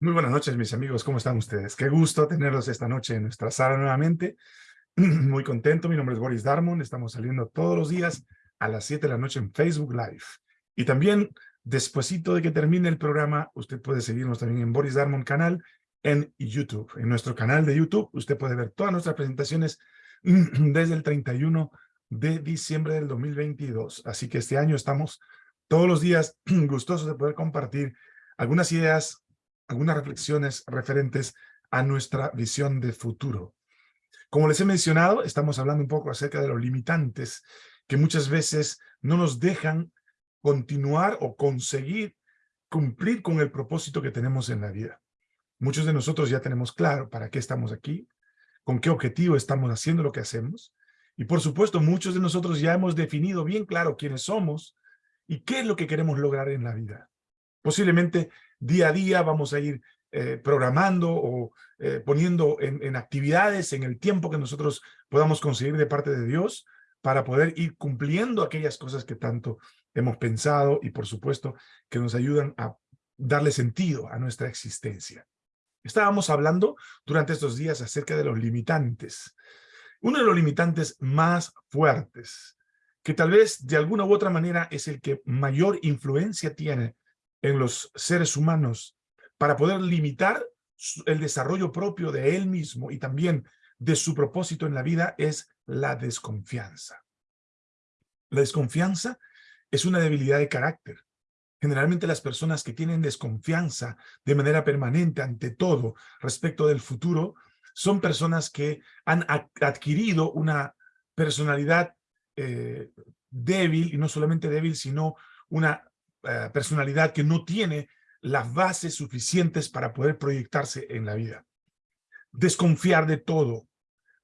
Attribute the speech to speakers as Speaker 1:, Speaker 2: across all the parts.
Speaker 1: Muy buenas noches, mis amigos. ¿Cómo están ustedes? Qué gusto tenerlos esta noche en nuestra sala nuevamente. Muy contento. Mi nombre es Boris Darmon. Estamos saliendo todos los días a las 7 de la noche en Facebook Live. Y también, despuesito de que termine el programa, usted puede seguirnos también en Boris Darmon canal en YouTube. En nuestro canal de YouTube, usted puede ver todas nuestras presentaciones desde el 31 de diciembre del 2022. Así que este año estamos todos los días gustosos de poder compartir algunas ideas algunas reflexiones referentes a nuestra visión de futuro. Como les he mencionado, estamos hablando un poco acerca de los limitantes que muchas veces no nos dejan continuar o conseguir cumplir con el propósito que tenemos en la vida. Muchos de nosotros ya tenemos claro para qué estamos aquí, con qué objetivo estamos haciendo lo que hacemos, y por supuesto muchos de nosotros ya hemos definido bien claro quiénes somos y qué es lo que queremos lograr en la vida. Posiblemente día a día vamos a ir eh, programando o eh, poniendo en, actividades en el tiempo que nosotros podamos conseguir de parte de Dios para poder ir cumpliendo aquellas cosas que tanto hemos pensado y por supuesto que nos ayudan a darle sentido a nuestra existencia. Estábamos hablando durante estos días acerca de los limitantes. Uno de los limitantes más fuertes, que tal vez de alguna u otra manera es el que mayor influencia tiene en los seres humanos para poder limitar el desarrollo propio de él mismo y también de su propósito en la vida es la desconfianza. La desconfianza es una debilidad de carácter. Generalmente las personas que tienen desconfianza de manera permanente ante todo respecto del futuro son personas que han adquirido una personalidad eh, débil, y no solamente débil, sino una eh, personalidad que no tiene las bases suficientes para poder proyectarse en la vida. Desconfiar de todo,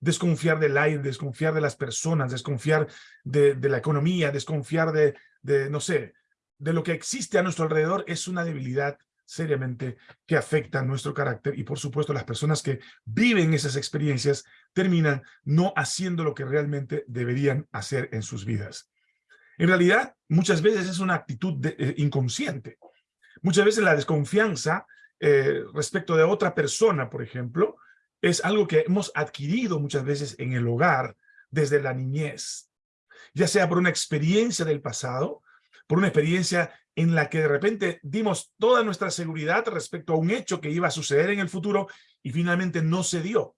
Speaker 1: desconfiar del aire, desconfiar de las personas, desconfiar de, la economía, desconfiar de, de, no sé, de lo que existe a nuestro alrededor es una debilidad seriamente que afecta nuestro carácter y por supuesto las personas que viven esas experiencias terminan no haciendo lo que realmente deberían hacer en sus vidas. En realidad, muchas veces es una actitud eh, inconsciente. Muchas veces la desconfianza eh, respecto de otra persona, por ejemplo, es algo que hemos adquirido muchas veces en el hogar desde la niñez. Ya sea por una experiencia del pasado, por una experiencia en la que de repente dimos toda nuestra seguridad respecto a un hecho que iba a suceder en el futuro y finalmente no se dio.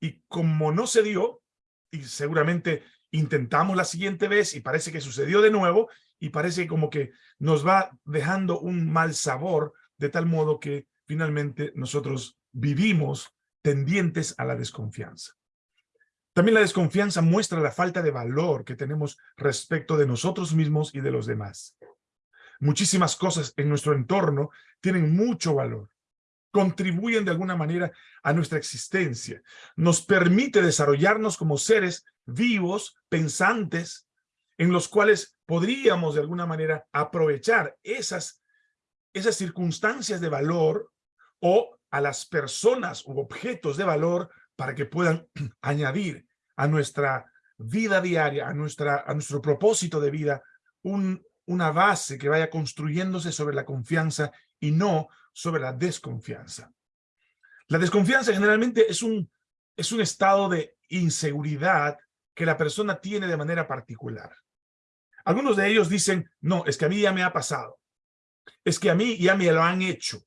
Speaker 1: Y como no se dio, y seguramente intentamos la siguiente vez y parece que sucedió de nuevo y parece como que nos va dejando un mal sabor de tal modo que finalmente nosotros vivimos tendientes a la desconfianza. También la desconfianza muestra la falta de valor que tenemos respecto de nosotros mismos y de los demás. Muchísimas cosas en nuestro entorno tienen mucho valor, contribuyen de alguna manera a nuestra existencia, nos permite desarrollarnos como seres vivos, pensantes, en los cuales podríamos de alguna manera aprovechar esas, esas circunstancias de valor o a las personas u objetos de valor para que puedan añadir a nuestra vida diaria, a, nuestra, a nuestro propósito de vida, un, una base que vaya construyéndose sobre la confianza y no sobre la desconfianza. La desconfianza generalmente es un, es un estado de inseguridad que la persona tiene de manera particular. Algunos de ellos dicen, no, es que a mí ya me ha pasado. Es que a mí ya me lo han hecho.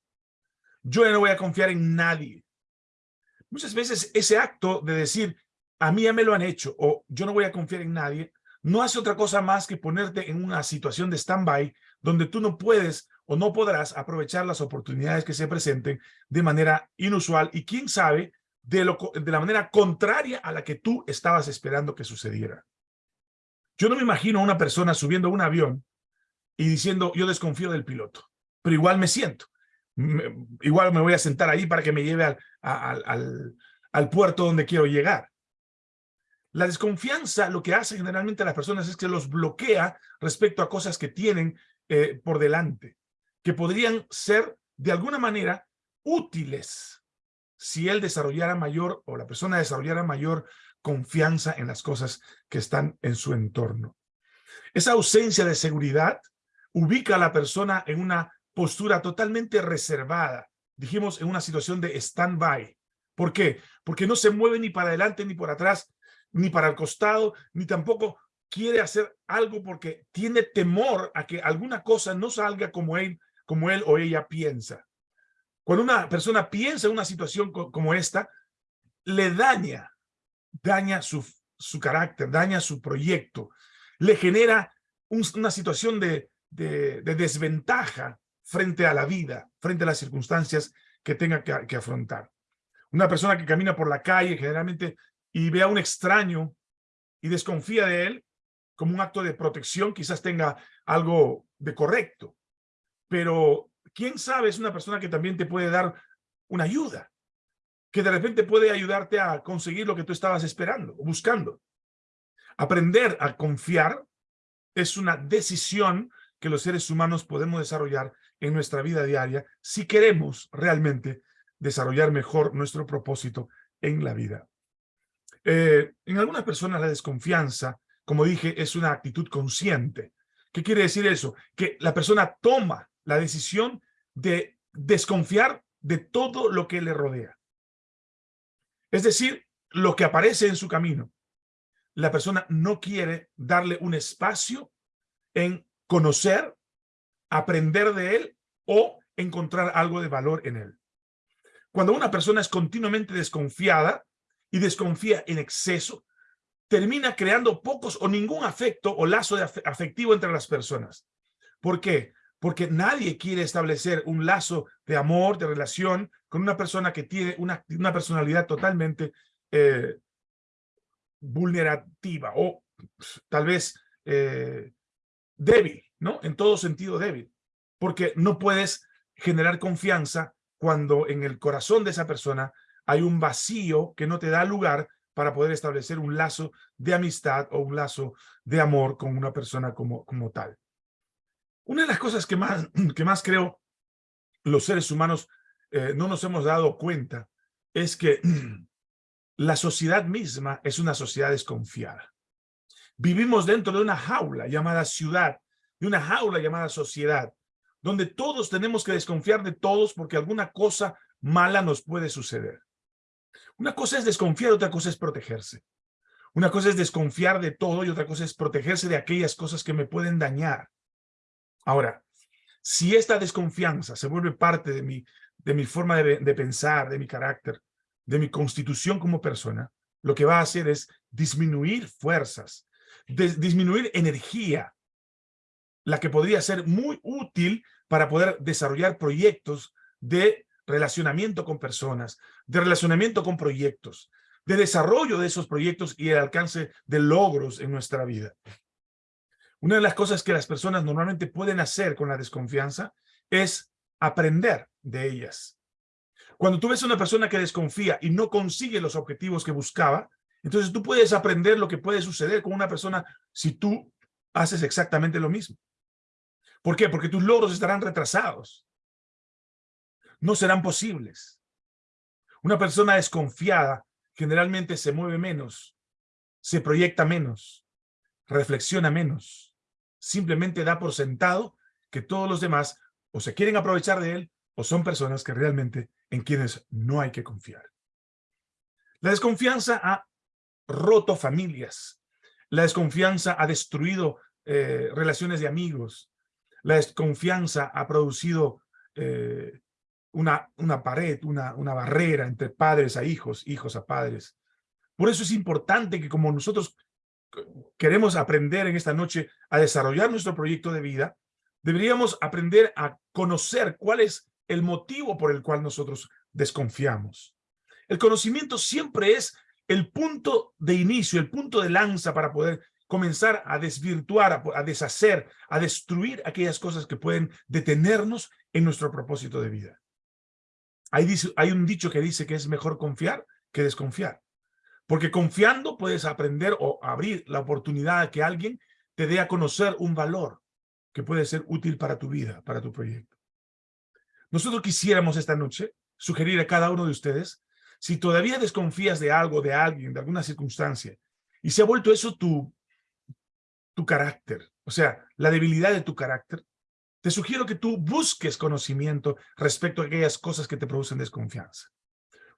Speaker 1: Yo ya no voy a confiar en nadie. Muchas veces ese acto de decir, a mí ya me lo han hecho o yo no voy a confiar en nadie, no hace otra cosa más que ponerte en una situación de stand-by donde tú no puedes o no podrás aprovechar las oportunidades que se presenten de manera inusual y quién sabe de, lo, de la manera contraria a la que tú estabas esperando que sucediera. Yo no me imagino a una persona subiendo un avión y diciendo, yo desconfío del piloto, pero igual me siento. igual me voy a sentar ahí para que me lleve al, al, al, puerto donde quiero llegar. La desconfianza lo que hace generalmente a las personas es que los bloquea respecto a cosas que tienen eh, por delante, que podrían ser de alguna manera útiles si él desarrollara mayor o la persona desarrollara mayor confianza en las cosas que están en su entorno. Esa ausencia de seguridad ubica a la persona en una postura totalmente reservada, dijimos, en una situación de stand-by. ¿Por qué? Porque no se mueve ni para adelante ni por atrás, ni para el costado, ni tampoco quiere hacer algo porque tiene temor a que alguna cosa no salga como él, como él o ella piensa. Cuando una persona piensa en una situación como esta, le daña, daña su, su carácter, daña su proyecto, le genera una situación de, de, desventaja frente a la vida, frente a las circunstancias que tenga que, que afrontar. Una persona que camina por la calle generalmente y ve a un extraño y desconfía de él como un acto de protección, quizás tenga algo de correcto. Pero quién sabe es una persona que también te puede dar una ayuda, que de repente puede ayudarte a conseguir lo que tú estabas esperando buscando. Aprender a confiar es una decisión que los seres humanos podemos desarrollar en nuestra vida diaria si queremos realmente desarrollar mejor nuestro propósito en la vida. Eh, en algunas personas la desconfianza, como dije, es una actitud consciente. ¿Qué quiere decir eso? Que la persona toma la decisión de desconfiar de todo lo que le rodea. Es decir, lo que aparece en su camino. La persona no quiere darle un espacio en conocer, aprender de él o encontrar algo de valor en él. Cuando una persona es continuamente desconfiada y desconfía en exceso, termina creando pocos o ningún afecto o lazo afectivo entre las personas. ¿Por qué? Porque nadie quiere establecer un lazo de amor, de relación con una persona que tiene una, personalidad totalmente eh, vulnerativa o tal vez eh, débil, ¿no? En todo sentido débil. Porque no puedes generar confianza cuando en el corazón de esa persona hay un vacío que no te da lugar para poder establecer un lazo de amistad o un lazo de amor con una persona como, como tal. Una de las cosas que más, que más creo los seres humanos eh, no nos hemos dado cuenta es que la sociedad misma es una sociedad desconfiada. Vivimos dentro de una jaula llamada ciudad, de una jaula llamada sociedad, donde todos tenemos que desconfiar de todos porque alguna cosa mala nos puede suceder. Una cosa es desconfiar, otra cosa es protegerse. Una cosa es desconfiar de todo y otra cosa es protegerse de aquellas cosas que me pueden dañar. Ahora, si esta desconfianza se vuelve parte de mi, de mi forma de, pensar, de mi carácter, de mi constitución como persona, lo que va a hacer es disminuir fuerzas, disminuir energía, la que podría ser muy útil para poder desarrollar proyectos de relacionamiento con personas, de relacionamiento con proyectos, de desarrollo de esos proyectos y el alcance de logros en nuestra vida. Una de las cosas que las personas normalmente pueden hacer con la desconfianza es aprender de ellas. Cuando tú ves a una persona que desconfía y no consigue los objetivos que buscaba, entonces tú puedes aprender lo que puede suceder con una persona si tú haces exactamente lo mismo. ¿Por qué? Porque tus logros estarán retrasados. No serán posibles. Una persona desconfiada generalmente se mueve menos, se proyecta menos, reflexiona menos. Simplemente da por sentado que todos los demás o se quieren aprovechar de él o son personas que realmente en quienes no hay que confiar. La desconfianza ha roto familias. La desconfianza ha destruido eh, relaciones de amigos. La desconfianza ha producido eh, una, una pared, una, una barrera entre padres a hijos, hijos a padres. Por eso es importante que como nosotros queremos aprender en esta noche a desarrollar nuestro proyecto de vida, deberíamos aprender a conocer cuál es el motivo por el cual nosotros desconfiamos. El conocimiento siempre es el punto de inicio, el punto de lanza para poder comenzar a desvirtuar, a, deshacer, a destruir aquellas cosas que pueden detenernos en nuestro propósito de vida. Hay, un dicho que dice que es mejor confiar que desconfiar. Porque confiando puedes aprender o abrir la oportunidad a que alguien te dé a conocer un valor que puede ser útil para tu vida, para tu proyecto. Nosotros quisiéramos esta noche sugerir a cada uno de ustedes, si todavía desconfías de algo, de alguien, de alguna circunstancia, y se ha vuelto eso tu, tu carácter, o sea, la debilidad de tu carácter, te sugiero que tú busques conocimiento respecto a aquellas cosas que te producen desconfianza.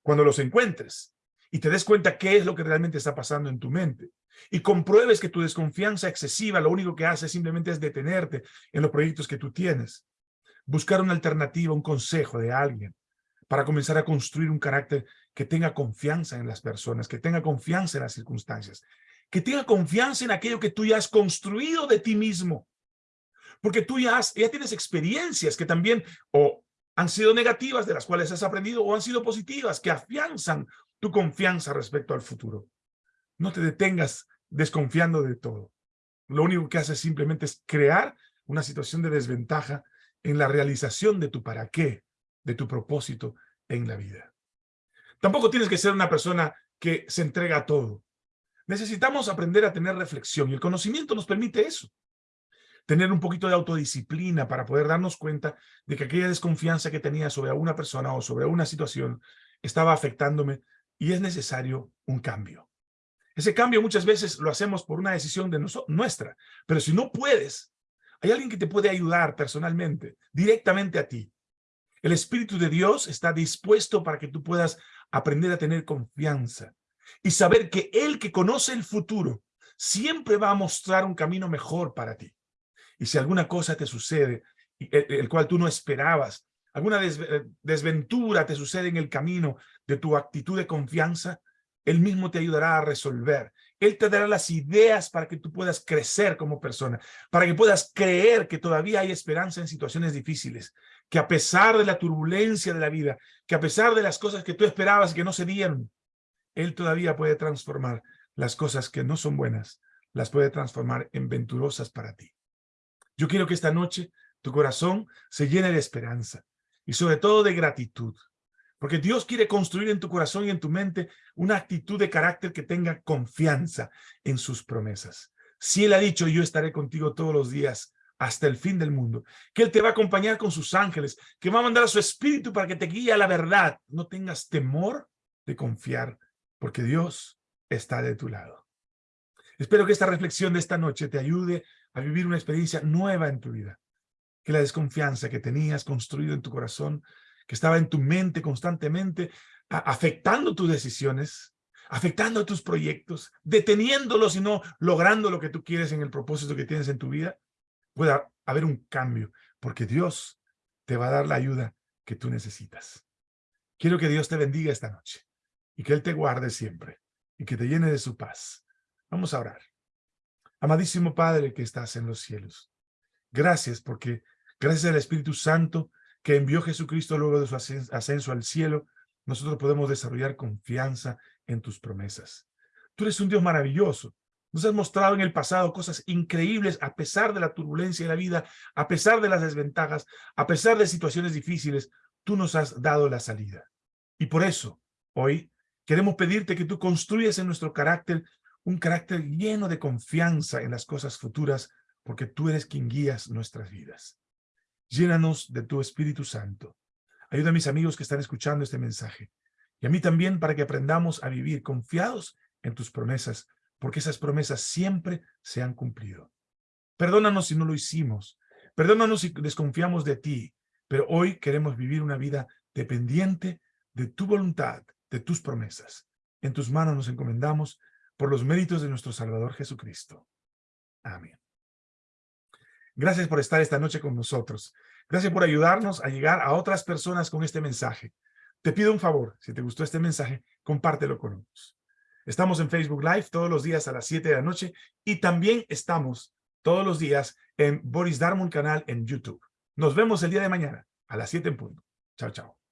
Speaker 1: Cuando los encuentres y te des cuenta qué es lo que realmente está pasando en tu mente y compruebes que tu desconfianza excesiva lo único que hace simplemente es detenerte en los proyectos que tú tienes, buscar una alternativa, un consejo de alguien para comenzar a construir un carácter que tenga confianza en las personas, que tenga confianza en las circunstancias, que tenga confianza en aquello que tú ya has construido de ti mismo. Porque tú ya, ya tienes experiencias que también o han sido negativas, de las cuales has aprendido, o han sido positivas, que afianzan tu confianza respecto al futuro. No te detengas desconfiando de todo. Lo único que haces simplemente es crear una situación de desventaja en la realización de tu para qué, de tu propósito en la vida. Tampoco tienes que ser una persona que se entrega a todo. Necesitamos aprender a tener reflexión y el conocimiento nos permite eso. Tener un poquito de autodisciplina para poder darnos cuenta de que aquella desconfianza que tenía sobre alguna persona o sobre una situación estaba afectándome y es necesario un cambio. Ese cambio muchas veces lo hacemos por una decisión de nuestra, pero si no puedes, hay alguien que te puede ayudar personalmente, directamente a ti. El Espíritu de Dios está dispuesto para que tú puedas aprender a tener confianza y saber que Él que conoce el futuro siempre va a mostrar un camino mejor para ti. Y si alguna cosa te sucede, el, cual tú no esperabas, alguna eh, desventura te sucede en el camino de tu actitud de confianza, Él mismo te ayudará a resolver. Él te dará las ideas para que tú puedas crecer como persona, para que puedas creer que todavía hay esperanza en situaciones difíciles, que a pesar de la turbulencia de la vida, que a pesar de las cosas que tú esperabas que no se dieron, él todavía puede transformar las cosas que no son buenas, las puede transformar en venturosas para ti. Yo quiero que esta noche tu corazón se llene de esperanza y sobre todo de gratitud, porque Dios quiere construir en tu corazón y en tu mente una actitud de carácter que tenga confianza en sus promesas. Si Él ha dicho, yo estaré contigo todos los días hasta el fin del mundo, que Él te va a acompañar con sus ángeles, que va a mandar a su espíritu para que te guíe a la verdad. No tengas temor de confiar porque Dios está de tu lado. Espero que esta reflexión de esta noche te ayude a vivir una experiencia nueva en tu vida. Que la desconfianza que tenías construido en tu corazón, que estaba en tu mente constantemente, afectando tus decisiones, afectando tus proyectos, deteniéndolos y no logrando lo que tú quieres en el propósito que tienes en tu vida, pueda haber un cambio, porque Dios te va a dar la ayuda que tú necesitas. Quiero que Dios te bendiga esta noche y que Él te guarde siempre y que te llene de su paz. Vamos a orar. Amadísimo Padre que estás en los cielos, gracias porque gracias al Espíritu Santo que envió Jesucristo luego de su ascenso al cielo, nosotros podemos desarrollar confianza en tus promesas. Tú eres un Dios maravilloso. Nos has mostrado en el pasado cosas increíbles a pesar de la turbulencia de la vida, a pesar de las desventajas, a pesar de situaciones difíciles, tú nos has dado la salida. Y por eso, hoy, Queremos pedirte que tú construyas en nuestro carácter un carácter lleno de confianza en las cosas futuras, porque tú eres quien guías nuestras vidas. Llénanos de tu Espíritu Santo. Ayuda a mis amigos que están escuchando este mensaje, y a mí también para que aprendamos a vivir confiados en tus promesas, porque esas promesas siempre se han cumplido. Perdónanos si no lo hicimos, perdónanos si desconfiamos de ti, pero hoy queremos vivir una vida dependiente de tu voluntad, de tus promesas. En tus manos nos encomendamos por los méritos de nuestro Salvador Jesucristo. Amén. Gracias por estar esta noche con nosotros. Gracias por ayudarnos a llegar a otras personas con este mensaje. Te pido un favor, si te gustó este mensaje, compártelo con otros. Estamos en Facebook Live todos los días a las 7 de la noche y también estamos todos los días en Boris Darmon canal en YouTube. Nos vemos el día de mañana a las 7 en punto. Chao, chao.